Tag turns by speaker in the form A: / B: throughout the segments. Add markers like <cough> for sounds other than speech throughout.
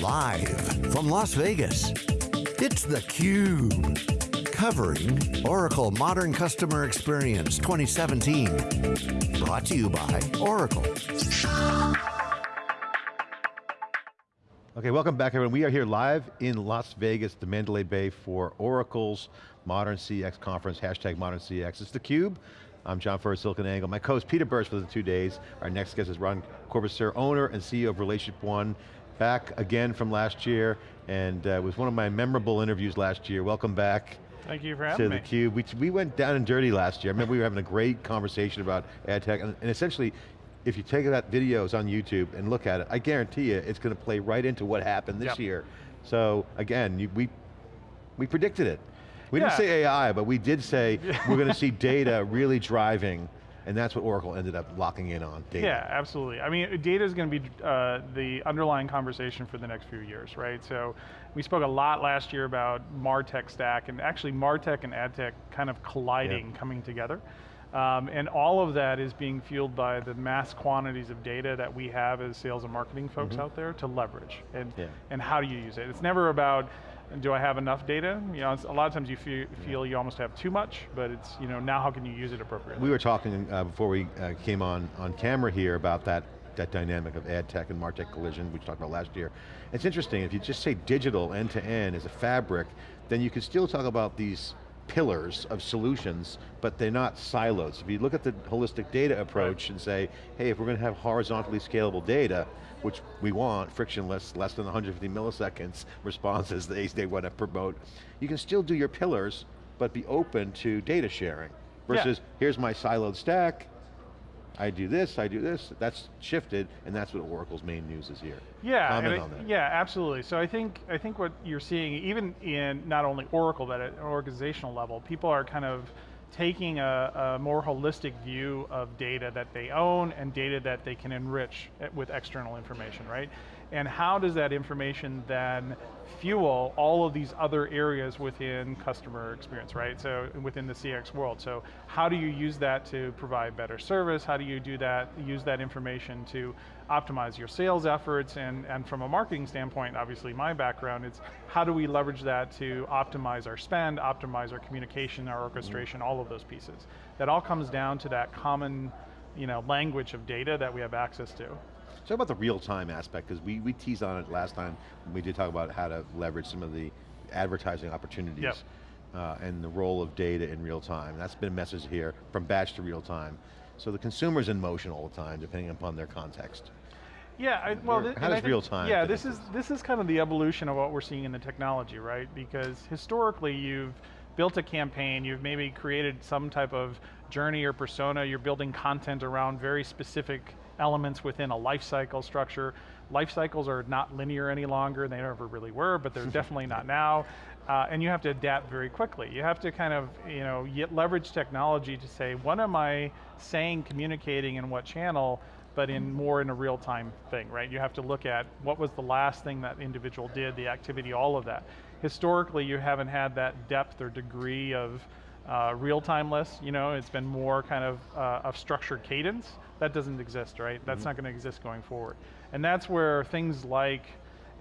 A: Live from Las Vegas, it's theCUBE. Covering Oracle Modern Customer Experience 2017. Brought to you by Oracle.
B: Okay, welcome back everyone. We are here live in Las Vegas, the Mandalay Bay for Oracle's Modern CX conference, hashtag Modern CX. It's theCUBE. I'm John Furrier, SiliconANGLE. My co-host Peter Burris for the two days. Our next guest is Ron Corbisier, owner and CEO of Relationship One, back again from last year, and uh, was one of my memorable interviews last year. Welcome back.
C: Thank you for having
B: to
C: me.
B: theCUBE. We, we went down and dirty last year. I remember we were having a great conversation about ad tech, and, and essentially, if you take that videos on YouTube and look at it, I guarantee you it's going to play right into what happened this
C: Yep.
B: year. So again, you, we, we predicted it. We didn't say AI, but we did say <laughs> we're going to see data really driving, and that's what Oracle ended up locking in on, data.
C: Yeah, absolutely. I mean, data is going to be uh, the underlying conversation for the next few years, right? So we spoke a lot last year about MarTech stack, and actually MarTech and AdTech kind of colliding, coming together. Um, and all of that is being fueled by the mass quantities of data that we have as sales and marketing folks out there to leverage. And,
B: Yeah.
C: and how do you use it? It's never about, do I have enough data? You know, a lot of times you feel, feel you almost have too much, but it's, you know, now how can you use it appropriately?
B: We were talking uh, before we uh, came on, on camera here about that, that dynamic of ad tech and MarTech collision, which we talked about last year. It's interesting, if you just say digital end to end as a fabric, then you can still talk about these pillars of solutions, but they're not silos. If you look at the holistic data approach and say, hey, if we're going to have horizontally scalable data, which we want, frictionless, less than 150 milliseconds responses they, they want to promote, you can still do your pillars, but be open to data sharing.
C: Yeah.
B: Versus, here's my siloed stack, I do this, I do this, that's shifted, and that's what Oracle's main news is here.
C: Yeah,
B: Comment
C: and I-
B: on that.
C: yeah, absolutely. So I think I think what you're seeing, even in not only Oracle, but at an organizational level, people are kind of taking a, a more holistic view of data that they own and data that they can enrich eh, with external information, right? And how does that information then fuel all of these other areas within customer experience, right? So within the CX world. So how do you use that to provide better service? How do you do that, use that information to optimize your sales efforts? And, and from a marketing standpoint, obviously my background, it's how do we leverage that to optimize our spend, optimize our communication, our orchestration, all of those pieces. That all comes down to that common you know, language of data that we have access to.
B: Talk about the real-time aspect, because we, we teased on it last time when we did talk about how to leverage some of the advertising opportunities
C: Yep.
B: uh, and the role of data in real time. That's been a message here, from batch to real time. So the consumer's in motion all the time, depending upon their context.
C: Yeah, I, well,
B: how does
C: think-
B: real time
C: Yeah, this is this is kind of the evolution of what we're seeing in the technology, right? Because historically, you've built a campaign, you've maybe created some type of journey or persona, you're building content around very specific elements within a life cycle structure. Life cycles are not linear any longer, they never really were, but they're <laughs> definitely not now. Uh, and you have to adapt very quickly. You have to kind of, you know, yet leverage technology to say, what am I saying, communicating in what channel, but in more in a real time thing, right? You have to look at what was the last thing that individual did, the activity, all of that. Historically, you haven't had that depth or degree of uh, real timeless, you know, it's been more kind of uh, of structured cadence. That doesn't exist, right? That's not going to exist going forward. And that's where things like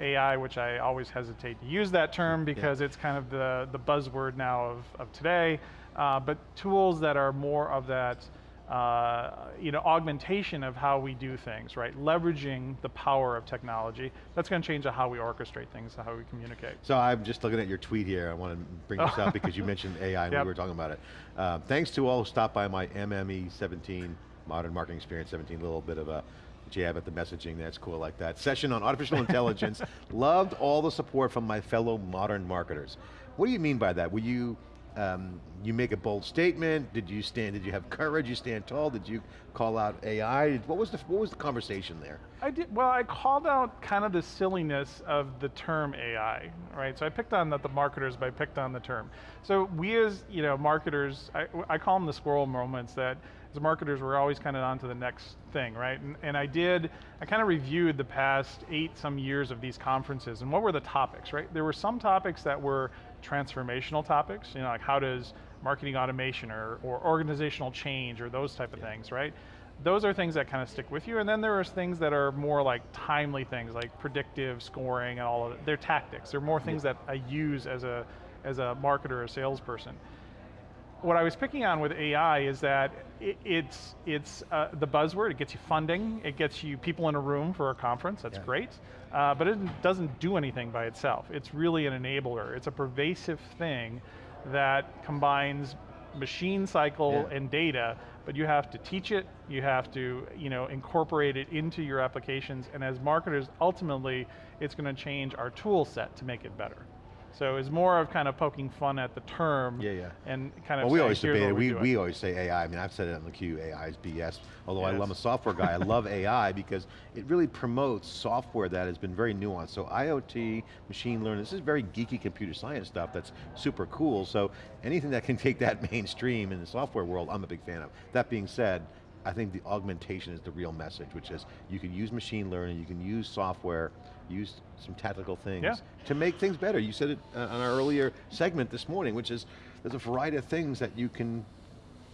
C: AI, which I always hesitate to use that term because it's kind of the, the buzzword now of, of today, uh, but tools that are more of that uh, you know, augmentation of how we do things, right? Leveraging the power of technology. That's going to change how we orchestrate things, how we communicate.
B: So I'm just looking at your tweet here. I want to bring this up <laughs> because you mentioned AI when
C: Yep.
B: we were talking about it. Uh, thanks to all who stopped by my MME 17, Modern Marketing Experience 17, a little bit of a jab at the messaging, that's cool like that. Session on artificial intelligence. <laughs> Loved all the support from my fellow modern marketers. What do you mean by that? Were you, um, you make a bold statement? Did you stand, did you have courage? You stand tall? Did you call out AI? What was the, what was the conversation there?
C: I did, well, I called out kind of the silliness of the term AI, right? So I picked on not the marketers, but I picked on the term. So we as, you know, marketers, I, I call them the squirrel moments that as marketers, we're always kind of on to the next thing, right? And, and I did, I kind of reviewed the past eight some years of these conferences and what were the topics, right? There were some topics that were transformational topics, you know, like how does marketing automation or, or organizational change or those type of things, right? those are things that kind of stick with you, and then there are things that are more like timely things, like predictive scoring and all of it. They're tactics. They're more things that I use as a, as a marketer or salesperson. What I was picking on with AI is that it, it's, it's uh, the buzzword, it gets you funding, it gets you people in a room for a conference, that's
B: Yeah.
C: great, uh, but it doesn't do anything by itself. It's really an enabler. It's a pervasive thing that combines machine cycle
B: Yeah.
C: and data, but you have to teach it, you have to you know, incorporate it into your applications, and as marketers, ultimately, it's going to change our tool set to make it better. So it's more of kind of poking fun at the term
B: Yeah, yeah.
C: and kind of
B: Well, we always debate it.
C: we're
B: We, always say AI. I mean, I've said it on theCUBE. AI is BS. Although I love a software guy, I love AI because it really promotes software that has been very nuanced. So IoT, machine learning, this is very geeky computer science stuff that's super cool. So anything that can <laughs> take that mainstream in the software world, I'm a big fan of. That being said, I think the augmentation is the real message, which is you can use machine learning, you can use software, use some tactical things
C: Yeah.
B: to make things better. You said it uh, on our earlier segment this morning, which is there's a variety of things that you can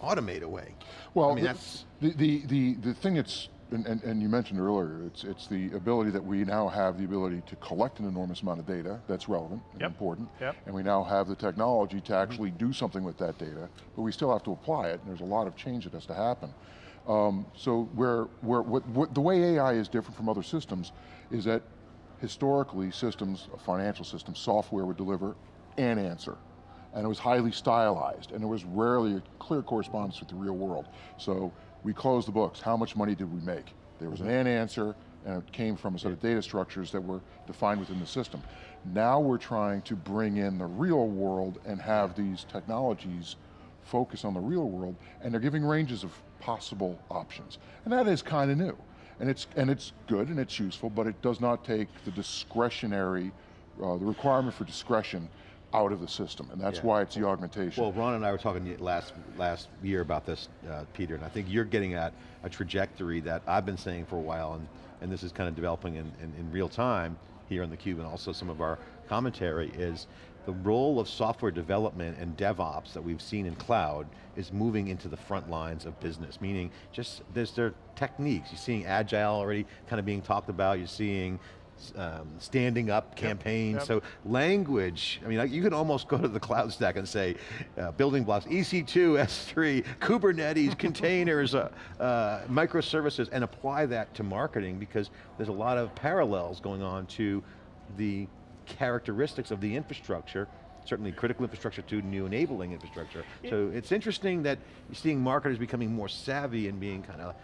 B: automate away.
D: Well,
B: I mean,
D: the,
B: that's,
D: the, the, the, the thing that's, and, and, and you mentioned earlier, it's, it's the ability that we now have the ability to collect an enormous amount of data that's relevant and
C: Yep.
D: important.
C: Yep.
D: And we now have the technology to actually do something with that data, but we still have to apply it, and there's a lot of change that has to happen. Um, so where, where, what, what, the way AI is different from other systems is that historically systems, a financial system, software would deliver an answer. And it was highly stylized, and there was rarely a clear correspondence with the real world. So we closed the books, how much money did we make? There was an mm-hmm. and answer, and it came from a set of data structures that were defined within the system. Now we're trying to bring in the real world and have these technologies focus on the real world, and they're giving ranges of possible options. And that is kind of new. And it's, and it's good and it's useful, but it does not take the discretionary, uh, the requirement for discretion out of the system, and that's
B: Yeah.
D: why it's the augmentation.
B: well, Ron and I were talking last, last year about this, uh, Peter, and I think you're getting at a trajectory that I've been saying for a while, and, and this is kind of developing in, in, in real time here on theCUBE, and also some of our commentary, is the role of software development and DevOps that we've seen in cloud is moving into the front lines of business, meaning just, there's their techniques. You're seeing agile already kind of being talked about, you're seeing um, standing up campaigns,
C: yep.
B: so language, I mean, you can almost go to the cloud stack and say, uh, building blocks, EC2, S3, Kubernetes, containers, uh, uh, microservices, and apply that to marketing because there's a lot of parallels going on to the characteristics of the infrastructure, certainly critical infrastructure to new enabling infrastructure. So it's interesting that you're seeing marketers becoming more savvy and being kind of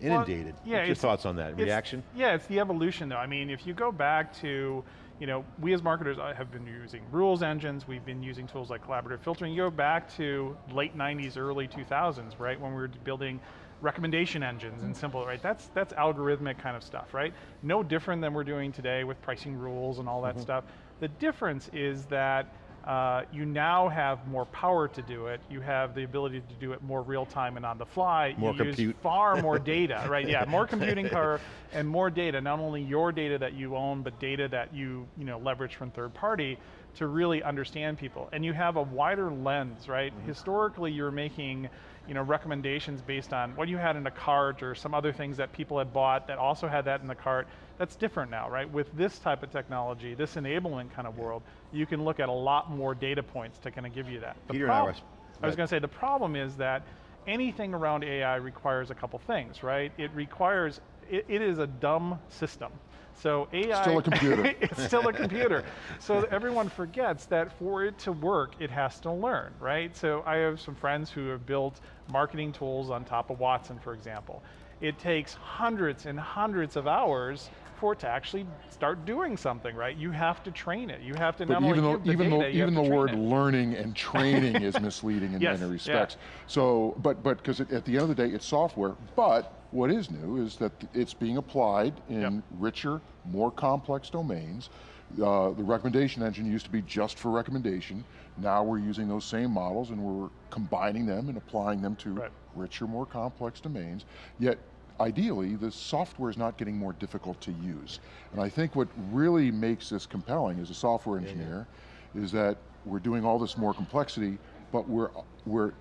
B: inundated.
C: yeah,
B: What's your thoughts on that? Reaction?
C: Yeah, it's the evolution though. I mean, if you go back to, you know, we as marketers uh, have been using rules engines, we've been using tools like collaborative filtering. You go back to late 90s, early 2000s, right, when we were building recommendation engines and simple, right? That's, that's algorithmic kind of stuff, right? No different than we're doing today with pricing rules and all that stuff. The difference is that uh, you now have more power to do it. You have the ability to do it more real time and on the fly.
B: More
C: you use
B: compute.
C: far <laughs> more data, right? Yeah, more computing power and more data, not only your data that you own, but data that you, you know, leverage from third party to really understand people. And you have a wider lens, right? Historically, you're making you know, recommendations based on what you had in a cart or some other things that people had bought that also had that in the cart. That's different now, right? With this type of technology, this enablement kind of world, you can look at a lot more data points to kind of give you that. The
B: Peter and I were-
C: I was going to say, the problem is that anything around AI requires a couple things, right? It requires, it, it is a dumb system. So AI-
D: Still a computer. <laughs>
C: it's still a computer. So everyone forgets that for it to work, it has to learn, right? So I have some friends who have built marketing tools on top of Watson, for example. It takes hundreds and hundreds of hours for it to actually start doing something, right? You have to train it. You have to
D: But
C: not
D: even
C: only
D: though, even
C: data,
D: though, even the word
C: it.
D: learning and <laughs> training is misleading in
C: Yes,
D: many
C: yeah.
D: respects. So, but but because at the end of the day, it's software. But what is new is that it's being applied in
C: Yep.
D: richer, more complex domains. Uh, the recommendation engine used to be just for recommendation. Now we're using those same models and we're combining them and applying them to
C: Right.
D: richer, more complex domains. Yet ideally, the software is not getting more difficult to use. And I think what really makes this compelling as a software engineer is that we're doing all this more complexity, but we're, we're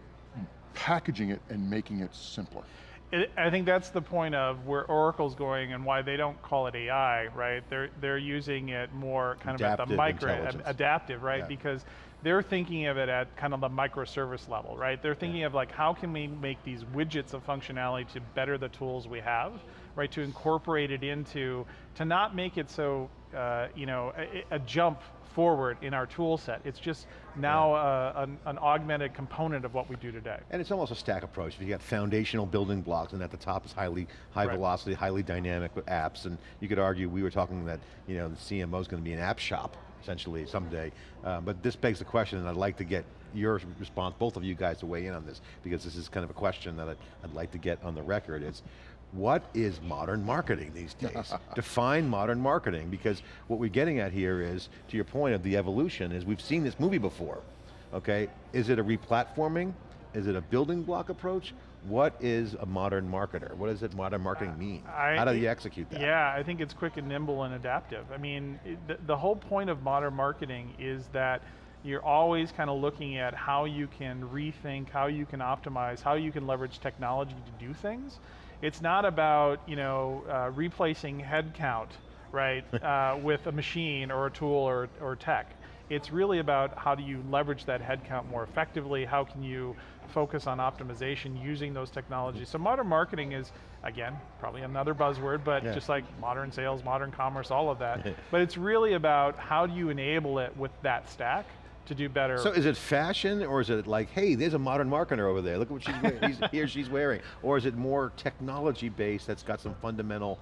D: packaging it and making it simpler.
C: It, I think that's the point of where Oracle's going and why they don't call it AI, right? They're they're using it more kind of at the micro adaptive, right?
B: Yeah.
C: Because they're thinking of it at kind of the microservice level, right? They're thinking of like how can we make these widgets of functionality to better the tools we have, right? To incorporate it into to not make it so uh, you know a, a jump forward in our tool set. It's just now uh, an, an augmented component of what we do today.
B: And it's almost a stack approach. You got foundational building blocks, and at the top is highly high
C: Right.
B: velocity, highly dynamic with apps. And you could argue we were talking that you know the CMO is going to be an app shop essentially someday. Uh, but this begs the question, and I'd like to get your response, both of you guys, to weigh in on this because this is kind of a question that I'd, I'd like to get on the record. It's what is modern marketing these <laughs> days? Define modern marketing because what we're getting at here is, to your point of the evolution, is we've seen this movie before. Okay, is it a replatforming? Is it a building block approach? What is a modern marketer? What does it modern marketing mean?
C: I-
B: How do you execute that?
C: Yeah, I think it's quick and nimble and adaptive. I mean, the, the whole point of modern marketing is that you're always kind of looking at how you can rethink, how you can optimize, how you can leverage technology to do things. It's not about you know uh, replacing headcount, right, <laughs> uh, with a machine or a tool or, or tech. It's really about how do you leverage that headcount more effectively, how can you focus on optimization using those technologies. So modern marketing is, again, probably another buzzword, but
B: Yeah.
C: just like modern sales, modern commerce, all of that. <laughs> but it's really about how do you enable it with that stack to do better.
B: So is it fashion or is it like, hey, there's a modern marketer over there, look at what she's wearing, he's, he or she's wearing? Or is it more technology based that's got some fundamental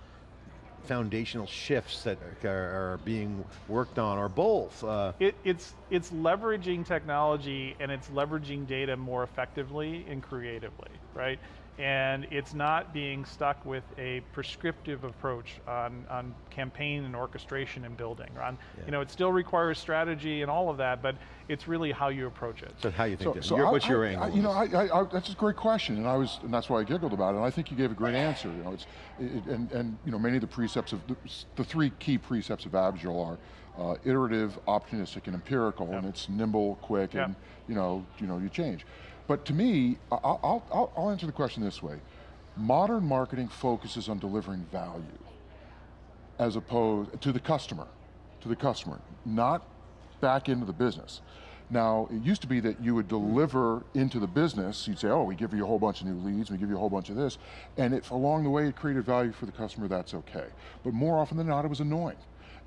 B: foundational shifts that are, are being worked on or both? Uh,
C: It, it's it's leveraging technology and it's leveraging data more effectively and creatively, right? And it's not being stuck with a prescriptive approach on, on campaign and orchestration and building. On,
B: Yeah.
C: You know, it still requires strategy and all of that, but it's really how you approach it.
B: so how you think,
D: So, so
B: Your-
D: I-
B: what's your
D: I-
B: angle?
D: I- you know. I, I, I, that's a great question, and I was, and that's why I giggled about it. And I think you gave a great answer. You know, it's, it, and and you know, many of the precepts of the, the three key precepts of Agile are uh, iterative, opportunistic, and empirical, and it's nimble, quick,
C: Yep.
D: and you know, you know, you change. But to me, I'll, I'll, I'll answer the question this way: modern marketing focuses on delivering value as opposed to the customer, to the customer, not back into the business. Now, it used to be that you would deliver into the business, you'd say, oh, we give you a whole bunch of new leads, we give you a whole bunch of this, and if along the way it created value for the customer, that's okay. But more often than not, it was annoying.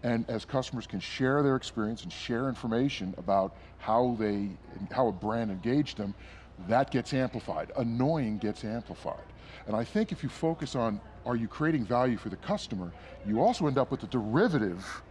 D: And as customers can share their experience and share information about how they, how a brand engaged them, that gets amplified. Annoying gets amplified. And I think if you focus on, are you creating value for the customer, you also end up with the derivative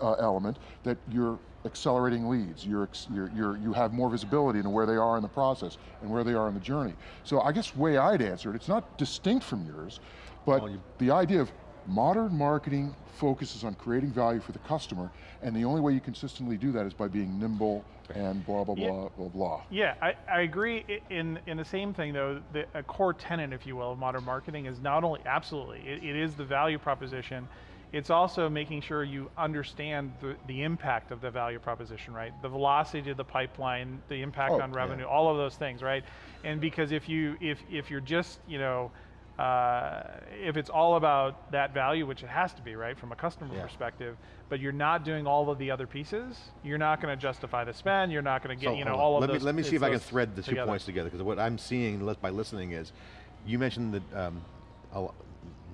D: uh, element that you're accelerating leads, you're, you're, you're, you have more visibility into where they are in the process and where they are in the journey. So I guess way I'd answer it, it's not distinct from yours, but
B: Well,
D: the idea of modern marketing focuses on creating value for the customer, and the only way you consistently do that is by being nimble and blah, blah,
C: Yeah.
D: blah, blah, blah.
C: Yeah, I, I agree in, in the same thing though, the, a core tenant, if you will, of modern marketing is not only, absolutely, it, it is the value proposition, it's also making sure you understand the, the impact of the value proposition, right? The velocity of the pipeline, the impact
D: Oh,
C: on
D: yeah.
C: revenue, all of those things, right? And because if you, if, if you're just, you know, uh, if it's all about that value, which it has to be, right, from a customer
B: Yeah.
C: perspective, but you're not doing all of the other pieces, you're not going to justify the spend. You're not going to get,
B: So,
C: you know,
B: hold on.
C: all of
B: let
C: those.
B: Me, let me see if I can thread the two
C: together.
B: points together, because what I'm seeing by listening is, you mentioned that um,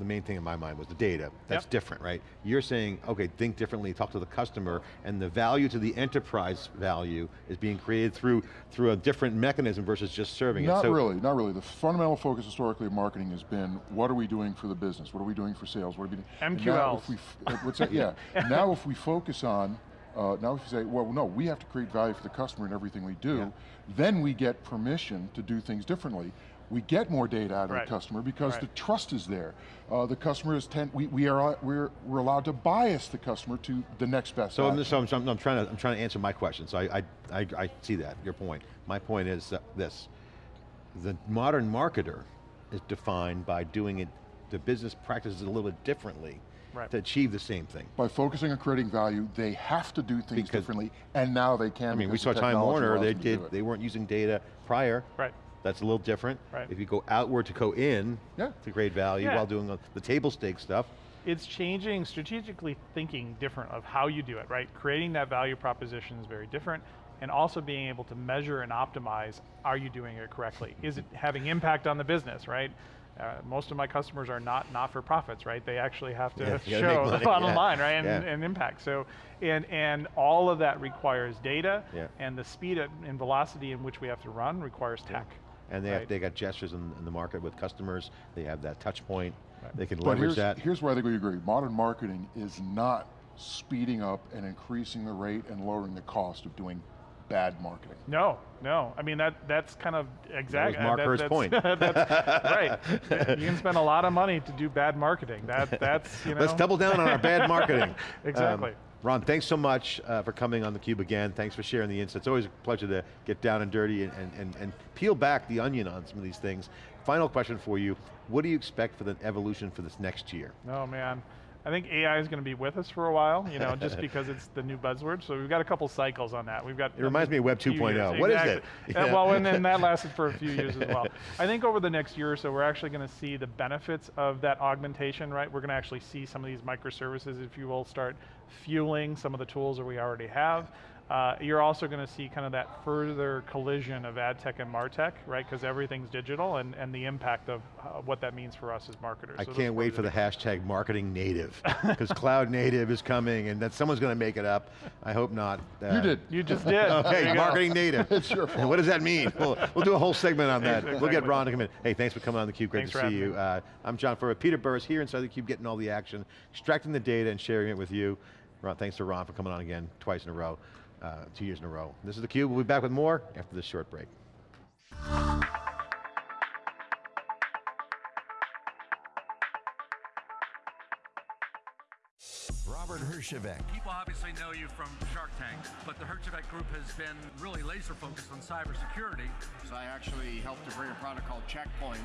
B: the main thing in my mind was the data. That's
C: Yep.
B: different, right? You're saying, okay, think differently, talk to the customer, and the value to the enterprise value is being created through through a different mechanism versus just serving it.
D: Not
B: So-
D: really, not really. The fundamental focus historically of marketing has been, what are we doing for the business? What are we doing for sales? What are we doing? and now if
C: MQLs.
D: we uh, what's that? Yeah. <laughs> now if we focus on, uh, now if you say, well, no, we have to create value for the customer in everything we do, then we get permission to do things differently. We get more data out of
C: Right.
D: the customer because
C: Right.
D: the trust is there. Uh, the customer is ten, we, we are we're, we're allowed to bias the customer to the next best
B: So, I'm, so I'm, I'm- I'm trying to I'm trying to answer my question. So I, I I I see that your point. My point is that this: the modern marketer is defined by doing it, the business practices a little bit differently
C: Right.
B: to achieve the same thing.
D: By focusing on creating value, they have to do things
B: Because-
D: differently, and now they can.
B: I mean, we saw Time Warner. They
D: them to do
B: did. They weren't using data prior.
C: Right.
B: That's a little different.
C: Right.
B: If you go outward to go in,
D: Yeah.
B: to create value
C: Yeah.
B: while doing the- the table stake stuff,
C: it's changing strategically thinking different of how you do it, right? Creating that value proposition is very different and also being able to measure and optimize, are you doing it correctly? Is it having impact on the business, right? Uh, most of my customers are not not-for-profits, right? They actually have to
B: Yeah, you gotta make
C: show the bottom
B: yeah,
C: line, right? And,
B: yeah.
C: and impact. So, and, and all of that requires data
B: Yeah.
C: and the speed and velocity in which we have to run requires tech.
B: And they, have, they got gestures in, in the market with customers, they have that touch point, they can
D: But
B: leverage
D: here's,
B: that.
D: here's where I think we agree. Modern marketing is not speeding up and increasing the rate and lowering the cost of doing bad marketing.
C: No, no. I mean that that's kind of exactly
B: Mark Hurst's point. <laughs>
C: that's right. <laughs> You can spend a lot of money to do bad marketing. That that's you know.
B: Let's double down on our bad <laughs> marketing.
C: Exactly.
B: Um, Ron, thanks so much uh, for coming on theCUBE again. Thanks for sharing the insights. It's always a pleasure to get down and dirty and, and, and peel back the onion on some of these things. Final question for you, what do you expect for the evolution for this next year?
C: Oh man. I think AI is going to be with us for a while, you know, just <laughs> because it's the new buzzword. So we've got a couple cycles on that. We've got.
B: It reminds me of Web
C: few
B: 2.0.
C: years.
B: What is it?
C: Exactly. Uh,
B: Yeah.
C: well, and then that <laughs> lasted for a few years as well. I think over the next year or so, we're actually going to see the benefits of that augmentation, right? We're going to actually see some of these microservices, if you will, start fueling some of the tools that we already have. Uh, you're also going to see kind of that further collision of ad tech and martech, right? Because everything's digital, and, and the impact of uh, what that means for us as marketers.
B: I
C: So
B: can't wait for the hashtag marketing native, <laughs> because cloud native is coming and that someone's going to make it up. I hope not. Uh,
D: you did.
C: You just did. <laughs>
B: Okay, marketing native. <laughs>
D: It's your
B: And what does that mean? We'll, we'll do a whole segment on that. We'll get
C: Exactly.
B: Ron to come in. Hey, thanks for coming on theCUBE, great
C: Thanks
B: to see you. Uh, I'm John Furrier, Peter Burris here inside theCUBE, getting all the action, extracting the data and sharing it with you. Ron, thanks to Ron for coming on again, twice in a row, uh, two years in a row. This is theCUBE, we'll be back with more after this short break.
A: Robert Herjavec,
E: People obviously know you from Shark Tank, but the Herjavec Group has been really laser focused on cybersecurity.
F: So I actually helped to bring a product called Checkpoint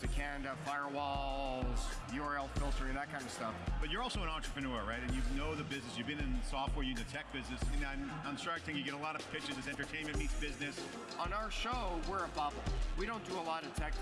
F: to Canada, firewalls, URL filtering, that kind of stuff.
G: But you're also an entrepreneur, right? And you know the business. You've been in software, you're in the tech business. And on, on Shark Tank, you get a lot of pitches as entertainment meets business.
F: On our show, we're a bubble. We don't do a lot of tech